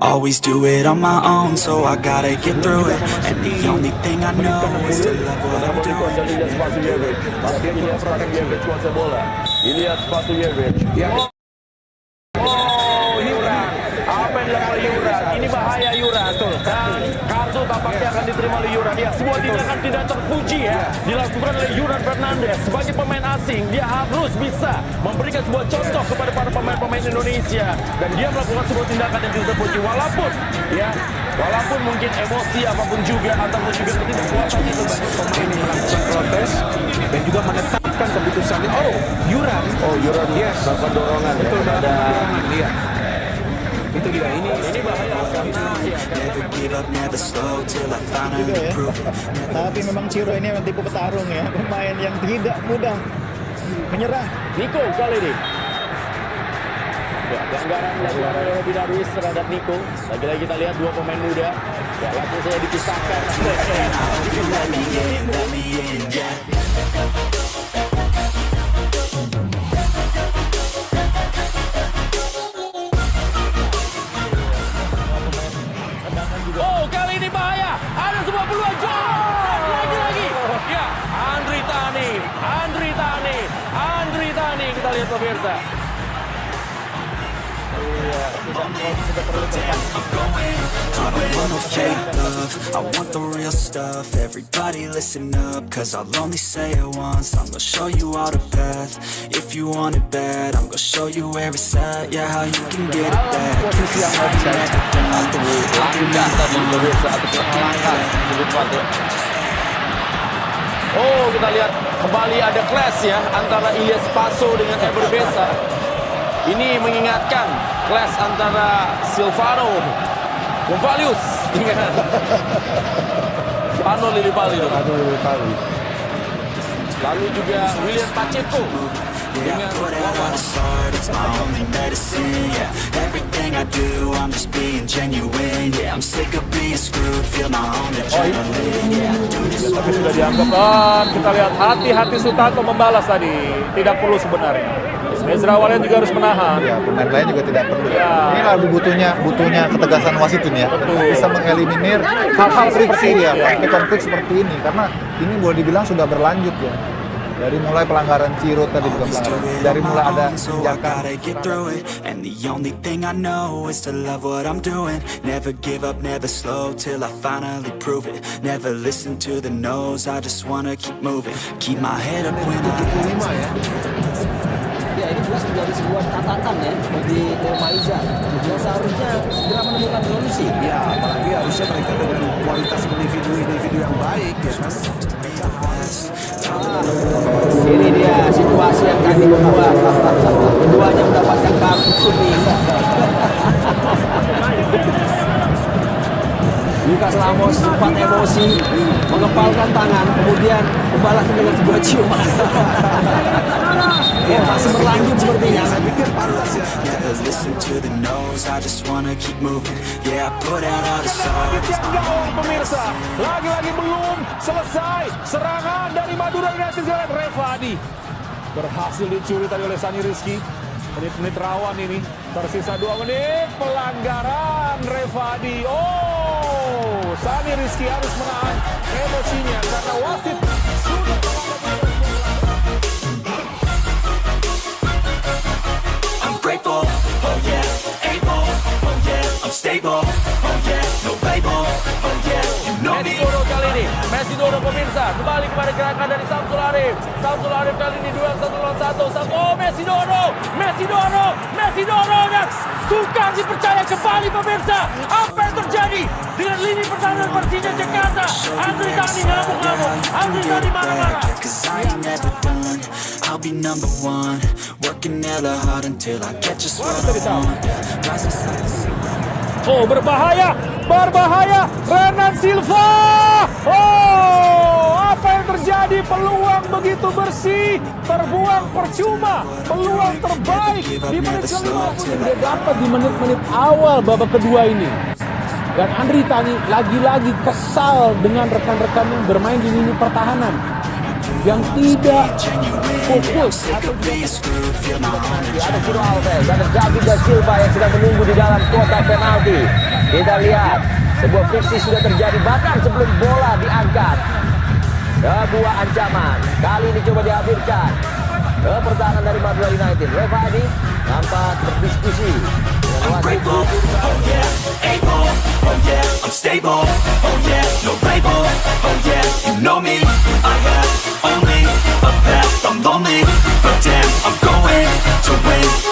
Always do it on my own, so I gotta get through it. And the only thing I know is to love what I'm doing. Oh, Yuran. Apa yang dilakukan Yuran? Ini bahaya Yuran. Tuh. Dan kartu tampaknya akan diterima oleh Yuran. Ya, sebuah tindakan tidak terpuji ya. Dilakukan oleh Yuran Fernandez. Sebagai pemain asing, dia harus bisa memberikan sebuah contoh kepada para pemain-pemain Indonesia. Dan dia melakukan sebuah tindakan yang tidak terpuji. Walaupun, ya, walaupun mungkin emosi apa pun juga, ataupun juga ketidakpuasan itu banyak pemain yang melakukan protes dan juga menetapkan keputusannya. Oh, Yuran. Oh, Yuran. Yes. Melakukan dorongan. Betul, ada lihat. Itu dia. Ini ini bahaya. Never give up, never slow till I finally juga ya. Tapi memang Ciro ini memang tipe petarung ya, pemain yang tidak mudah menyerah. Niko kali ini. Ya, pelanggaran dilakukan oleh Robby Darwis terhadap Niko. Lagi-lagi kita lihat dua pemain muda. Ya, langsung saja dipisahkan. Oh, kali ini bahaya. Ada sebuah peluang. Jor! Lagi-lagi. Ya, Andri Tani. Andri Tani. Andri Tani. Kita lihat pemirsa. I don't want no fake love, I want the real stuff Everybody listen up, cause I'll only say it once I'm gonna show you all the path If you want it bad, I'm gonna show you where it's at Yeah, how you can get it back Posisi yang offside. Satu langkah tadi pemirsa. Satu langkah. Lebih cepat. Oh, kita lihat kembali ada clash ya antara Ilyas Paso dengan Eber Besa. Ini mengingatkan clash antara Silvano Gonzalius dengan Pano Lillipali. Lalu juga William Pacheco. Dengan Wawan. Tapi sudah dianggap dan kita lihat hati-hati Sutanto membalas tadi tidak perlu sebenarnya Ezra Walian juga harus menahan Ya, pemain lain juga tidak perlu. Ya. Ini lalu butuhnya butuhnya ketegasan wasit ini ya. Betul. Bisa mengeliminir hal-hal seperti ini ya, Ya. konflik-konflik seperti ini karena ini boleh dibilang sudah berlanjut ya. Dari mulai pelanggaran Ciro tadi juga pelanggaran. Dari mulai ada tindakan. And the only thing I know is to love what I'm doing. Never give up, never slow till I finally prove it. Never listen to the no's, I just wanna keep moving. Keep my head up when I. Ya ini jelas menjadi sebuah catatan ya bagi Maiza yang seharusnya segera menemukan solusi. Ya, apalagi harusnya mereka dengan kualitas individu-individu yang baik ya kan. Ini dia situasi yang kami membuat keduanya mendapatkan kartu kuning. Lukas Lamos sempat emosi, mengepalkan tangan, kemudian membalasnya dengan sebuah ciuman. Ya, masih berlanjut sepertinya. Ya. Pemirsa. Lagi-lagi belum selesai serangan dari Madura United dengan Revadi. Berhasil dicuri tadi oleh Sani Rizky. Menit-menit rawan ini. Tersisa dua menit. Pelanggaran Revadi. Oh, Sani Rizky harus menahan emosinya karena wasit sudah Messi Doro pemirsa. Kembali kepada gerakan dari Samsul Arif. Samsul Arif kali ini duel satu lawan satu. Oh Messi Doro. Messi Doro. Messi Doro. Dan Sukar dipercaya kembali pemirsa. Apa yang terjadi dengan lini pertahanan Persija Jakarta. Andri Tani ngamuk-ngamuk. Andri Tani marah-marah. I'll be number one Working hella hard until I get just what I want Rising sun to sun Oh berbahaya. Berbahaya. Renan Silva. Oh apa yang terjadi? Peluang begitu bersih. Terbuang percuma. Peluang terbaik di menit ke-50 dia dapat di menit-menit awal babak kedua ini. Dan Andri Tani lagi-lagi kesal dengan rekan-rekan yang bermain di lini pertahanan. Yang tidak My own Ada Ciro Alves, ada David da yang sedang menunggu di dalam kotak penalti. Kita lihat, sebuah friksi sudah terjadi bahkan sebelum bola diangkat. Sebuah ancaman, kali ini coba dihadirkan. Ke pertahanan dari Madura United. Reva Adi nampak berdiskusi oh oh I'm stable, oh yeah, no label, oh yeah, you know me, I have I'm lonely But damn, I'm going to win.